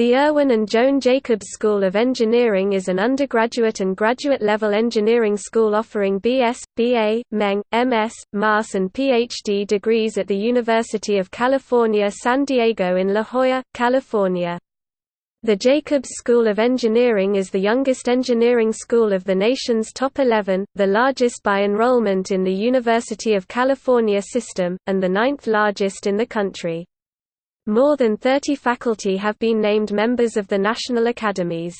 The Irwin and Joan Jacobs School of Engineering is an undergraduate and graduate-level engineering school offering BS, BA, MEng, MS, MAS and PhD degrees at the University of California San Diego in La Jolla, California. The Jacobs School of Engineering is the youngest engineering school of the nation's top 11, the largest by enrollment in the University of California system, and the ninth largest in the country. More than 30 faculty have been named members of the National Academies.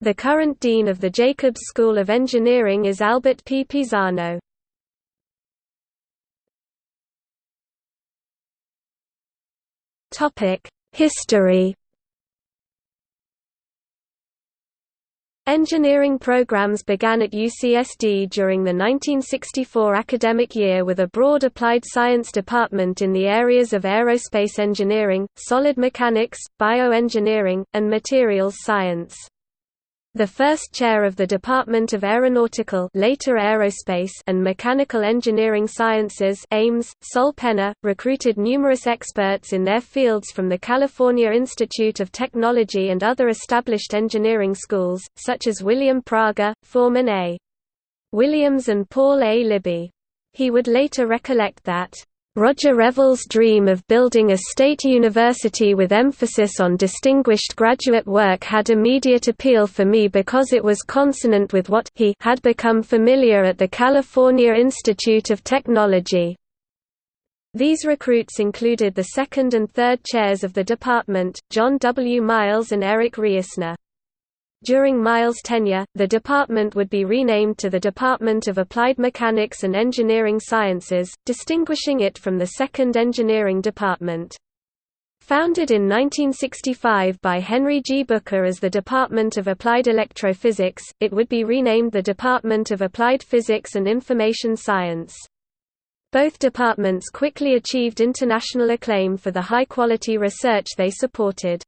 The current dean of the Jacobs School of Engineering is Albert P. Pisano. History Engineering programs began at UCSD during the 1964 academic year with a broad applied science department in the areas of aerospace engineering, solid mechanics, bioengineering, and materials science. The first chair of the Department of Aeronautical later Aerospace and Mechanical Engineering Sciences Ames, Sol Penner, recruited numerous experts in their fields from the California Institute of Technology and other established engineering schools, such as William Prager, Forman A. Williams and Paul A. Libby. He would later recollect that Roger Revelle's dream of building a state university with emphasis on distinguished graduate work had immediate appeal for me because it was consonant with what he had become familiar at the California Institute of Technology. These recruits included the second and third chairs of the department, John W. Miles and Eric Reissner. During Miles' tenure, the department would be renamed to the Department of Applied Mechanics and Engineering Sciences, distinguishing it from the Second Engineering Department. Founded in 1965 by Henry G. Booker as the Department of Applied Electrophysics, it would be renamed the Department of Applied Physics and Information Science. Both departments quickly achieved international acclaim for the high-quality research they supported.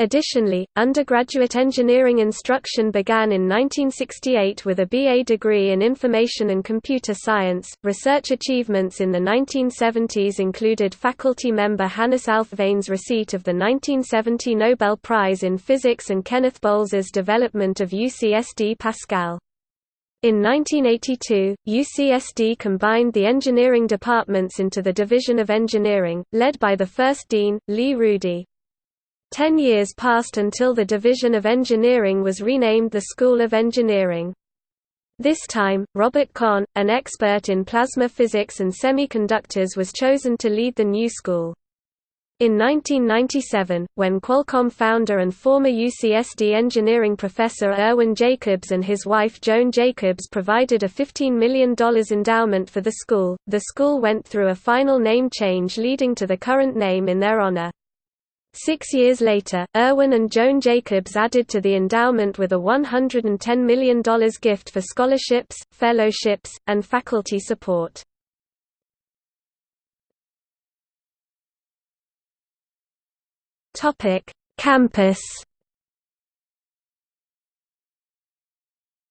Additionally, undergraduate engineering instruction began in 1968 with a BA degree in Information and Computer Science. Research achievements in the 1970s included faculty member Hannes Alfvén's receipt of the 1970 Nobel Prize in Physics and Kenneth Bowles's development of UCSD Pascal. In 1982, UCSD combined the engineering departments into the Division of Engineering, led by the first dean, Lea Rudee. Ten years passed until the Division of Engineering was renamed the School of Engineering. This time, Robert Conn, an expert in plasma physics and semiconductors was chosen to lead the new school. In 1997, when Qualcomm founder and former UCSD engineering professor Irwin Jacobs and his wife Joan Jacobs provided a $15 million endowment for the school, the school went through a final name change leading to the current name in their honor. Six years later, Irwin and Joan Jacobs added to the endowment with a $110 million gift for scholarships, fellowships, and faculty support. Campus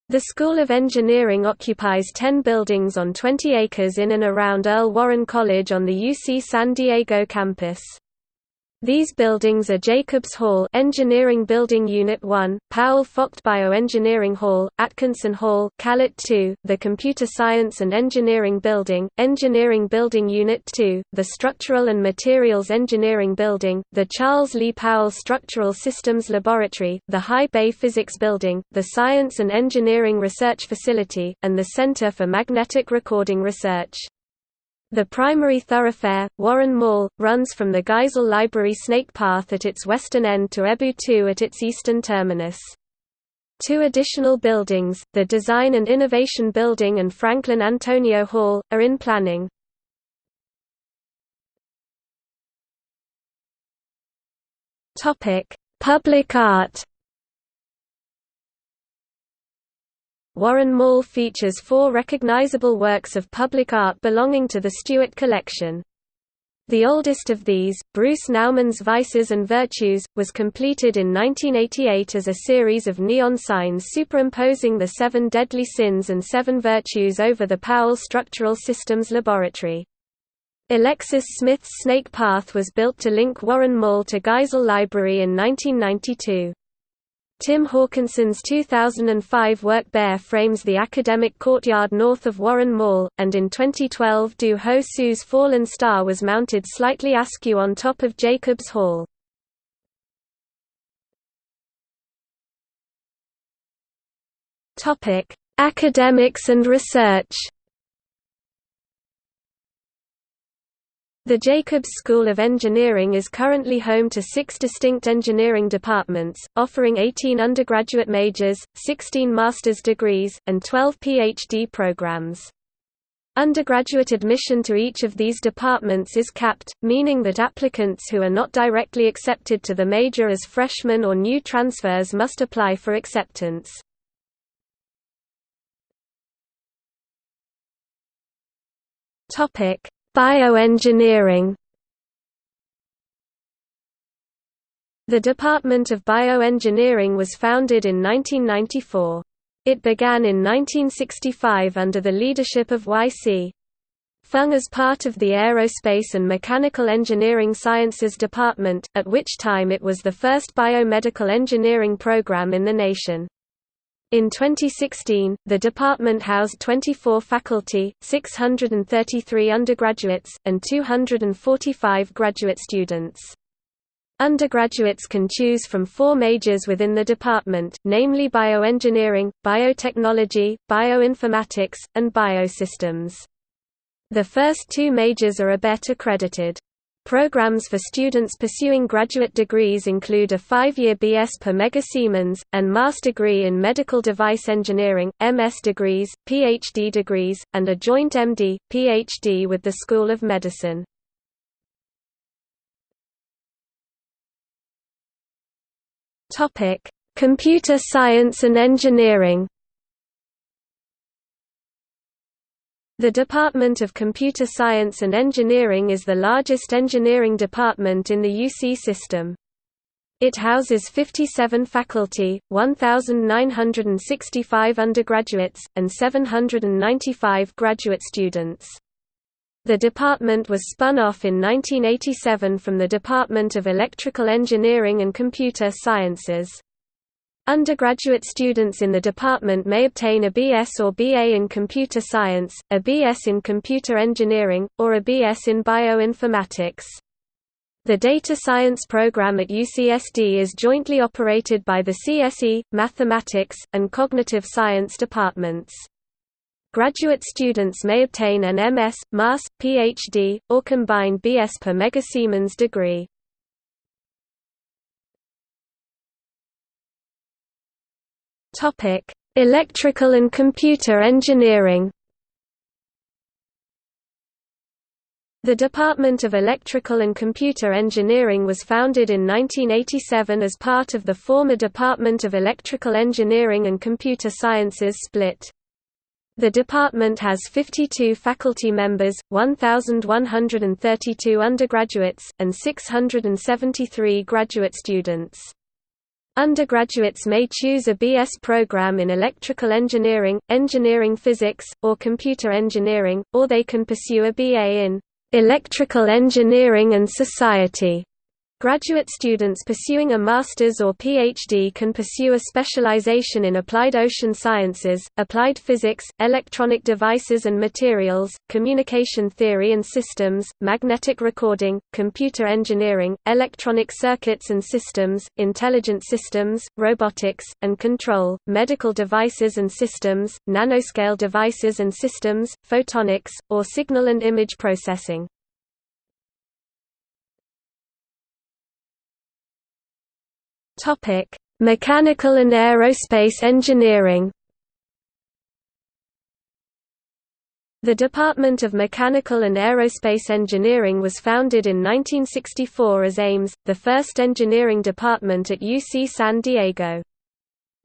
The School of Engineering occupies 10 buildings on 20 acres in and around Earl Warren College on the UC San Diego campus. These buildings are Jacobs Hall Engineering Building Unit 1, Powell Focht Bioengineering Hall, Atkinson Hall Calit 2, the Computer Science and Engineering Building, Engineering Building Unit 2, the Structural and Materials Engineering Building, the Charles Lee Powell Structural Systems Laboratory, the High Bay Physics Building, the Science and Engineering Research Facility, and the Center for Magnetic Recording Research. The primary thoroughfare, Warren Mall, runs from the Geisel Library Snake Path at its western end to EBU 2 at its eastern terminus. Two additional buildings, the Design and Innovation Building and Franklin Antonio Hall, are in planning. Public art Warren Mall features four recognizable works of public art belonging to the Stewart Collection. The oldest of these, Bruce Nauman's Vices and Virtues, was completed in 1988 as a series of neon signs superimposing the seven deadly sins and seven virtues over the Powell Structural Systems Laboratory. Alexis Smith's Snake Path was built to link Warren Mall to Geisel Library in 1992. Tim Hawkinson's 2005 work Bear frames the academic courtyard north of Warren Mall, and in 2012 Do Ho Suh's Fallen Star was mounted slightly askew on top of Jacobs Hall. Academics and research The Jacobs School of Engineering is currently home to six distinct engineering departments, offering 18 undergraduate majors, 16 master's degrees, and 12 PhD programs. Undergraduate admission to each of these departments is capped, meaning that applicants who are not directly accepted to the major as freshmen or new transfers must apply for acceptance. Topic: Bioengineering The Department of Bioengineering was founded in 1994. It began in 1965 under the leadership of Y.C. Fung as part of the Aerospace and Mechanical Engineering Sciences Department, at which time it was the first biomedical engineering program in the nation. In 2016, the department housed 24 faculty, 633 undergraduates, and 245 graduate students. Undergraduates can choose from four majors within the department, namely bioengineering, biotechnology, bioinformatics, and biosystems. The first two majors are ABET accredited. Programs for students pursuing graduate degrees include a five-year BS per Mega Siemens, and Master degree in Medical Device Engineering, MS degrees, PhD degrees, and a joint MD, PhD with the School of Medicine. Computer science and engineering The Department of Computer Science and Engineering is the largest engineering department in the UC system. It houses 57 faculty, 1,965 undergraduates, and 795 graduate students. The department was spun off in 1987 from the Department of Electrical Engineering and Computer Sciences. Undergraduate students in the department may obtain a BS or BA in computer science, a BS in computer engineering, or a BS in bioinformatics. The data science program at UCSD is jointly operated by the CSE, mathematics, and cognitive science departments. Graduate students may obtain an MS, MAS, PhD, or combined BS per Megasiemens degree. Topic: Electrical and computer engineering. The Department of Electrical and Computer Engineering was founded in 1987 as part of the former Department of Electrical Engineering and Computer Sciences split. The department has 52 faculty members, 1,132 undergraduates, and 673 graduate students. Undergraduates may choose a BS program in electrical engineering, engineering physics, or computer engineering, or they can pursue a BA in electrical engineering and society. Graduate students pursuing a master's or PhD can pursue a specialization in applied ocean sciences, applied physics, electronic devices and materials, communication theory and systems, magnetic recording, computer engineering, electronic circuits and systems, intelligent systems, robotics, and control, medical devices and systems, nanoscale devices and systems, photonics, or signal and image processing. Topic: Mechanical and aerospace engineering. The Department of Mechanical and Aerospace Engineering was founded in 1964 as Ames, the first engineering department at UC San Diego.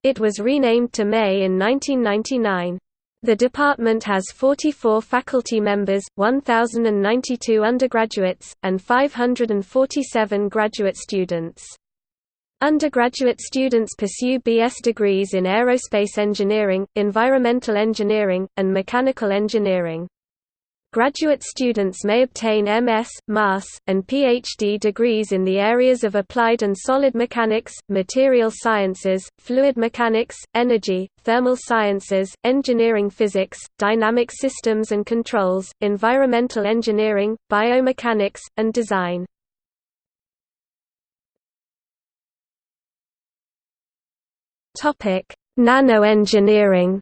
It was renamed to May in 1999. The department has 44 faculty members, 1,092 undergraduates, and 547 graduate students. Undergraduate students pursue BS degrees in aerospace engineering, environmental engineering, and mechanical engineering. Graduate students may obtain MS, MAS, and PhD degrees in the areas of applied and solid mechanics, material sciences, fluid mechanics, energy, thermal sciences, engineering physics, dynamic systems and controls, environmental engineering, biomechanics, and design. Nanoengineering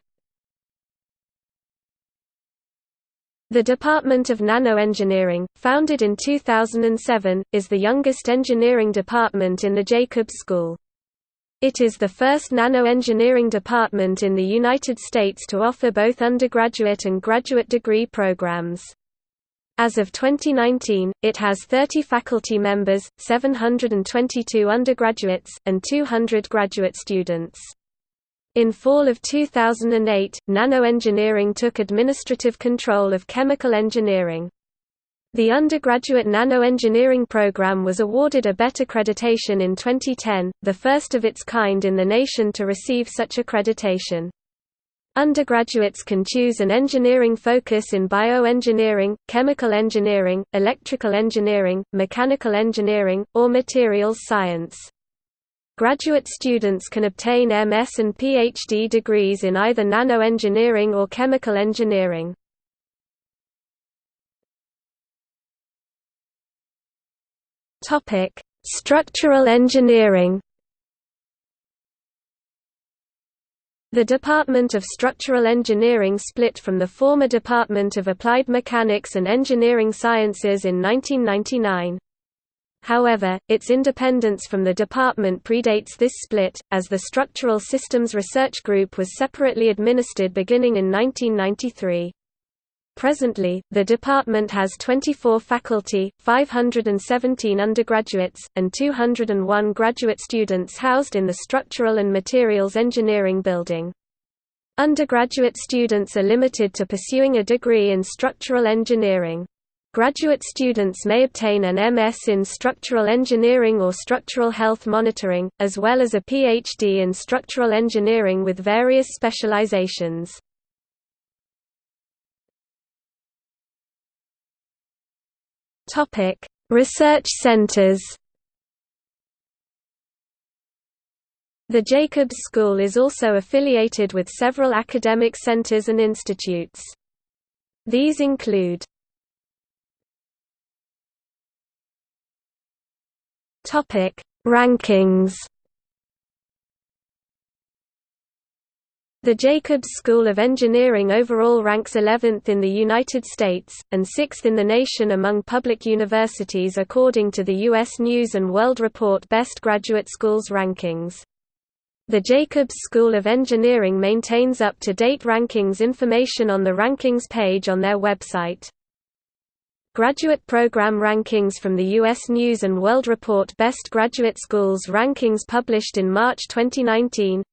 The Department of Nanoengineering, founded in 2007, is the youngest engineering department in the Jacobs School. It is the first nanoengineering department in the United States to offer both undergraduate and graduate degree programs. As of 2019, it has 30 faculty members, 722 undergraduates, and 200 graduate students. In fall of 2008, nanoengineering took administrative control of chemical engineering. The undergraduate nanoengineering program was awarded ABET accreditation in 2010, the first of its kind in the nation to receive such accreditation. Undergraduates can choose an engineering focus in bioengineering, chemical engineering, electrical engineering, mechanical engineering, or materials science. Graduate students can obtain MS and PhD degrees in either nanoengineering or chemical engineering. Structural engineering. The Department of Structural Engineering split from the former Department of Applied Mechanics and Engineering Sciences in 1999. However, its independence from the department predates this split, as the Structural Systems Research Group was separately administered beginning in 1993. Presently, the department has 24 faculty, 517 undergraduates, and 201 graduate students housed in the Structural and Materials Engineering Building. Undergraduate students are limited to pursuing a degree in structural engineering. Graduate students may obtain an MS in structural engineering or structural health monitoring, as well as a PhD in structural engineering with various specializations. Research centers The Jacobs School is also affiliated with several academic centers and institutes. These include Topic: Rankings. The Jacobs School of Engineering overall ranks 11th in the United States, and 6th in the nation among public universities according to the U.S. News & World Report Best Graduate Schools rankings. The Jacobs School of Engineering maintains up-to-date rankings information on the rankings page on their website. Graduate Program Rankings from the U.S. News & World Report Best Graduate Schools Rankings published in March 2019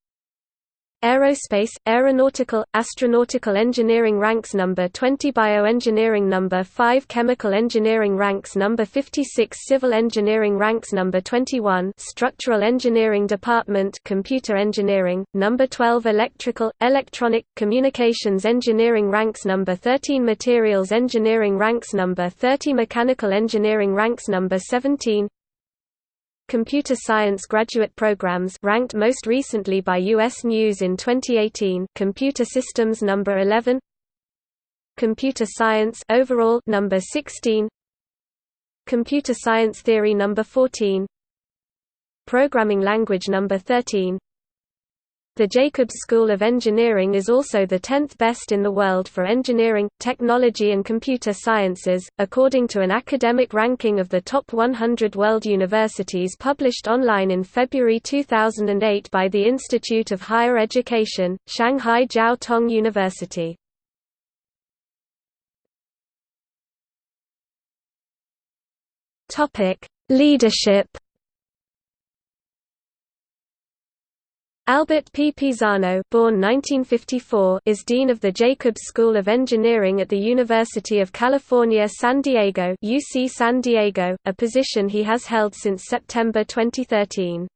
Aerospace, Aeronautical, Astronautical Engineering ranks number 20 Bioengineering number 5 Chemical Engineering ranks number 56 Civil Engineering ranks number 21 Structural Engineering Department Computer Engineering, number 12 Electrical, Electronic, Communications Engineering ranks number 13 Materials Engineering ranks number 30 Mechanical Engineering ranks number 17 Computer Science graduate programs ranked most recently by US News in 2018 Computer Systems number 11 Computer Science overall number 16 Computer Science Theory number 14 Programming Language number 13 the Jacobs School of Engineering is also the 10th best in the world for engineering, technology and computer sciences, according to an academic ranking of the top 100 world universities published online in February 2008 by the Institute of Higher Education, Shanghai Jiao Tong University. Leadership Albert P. Pisano born 1954, is Dean of the Jacobs School of Engineering at the University of California San Diego UC San Diego, a position he has held since September 2013.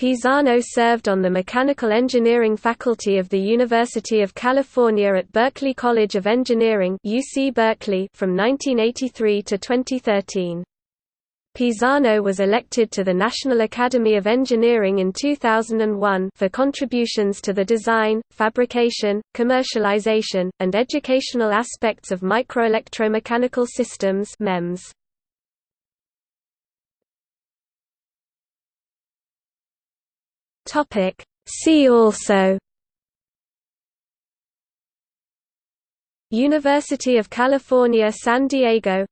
Pisano served on the mechanical engineering faculty of the University of California at Berkeley College of Engineering UC Berkeley from 1983 to 2013. Pisano was elected to the National Academy of Engineering in 2001 for contributions to the design, fabrication, commercialization, and educational aspects of microelectromechanical systems MEMS. See also University of California San Diego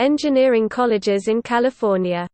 Engineering colleges in California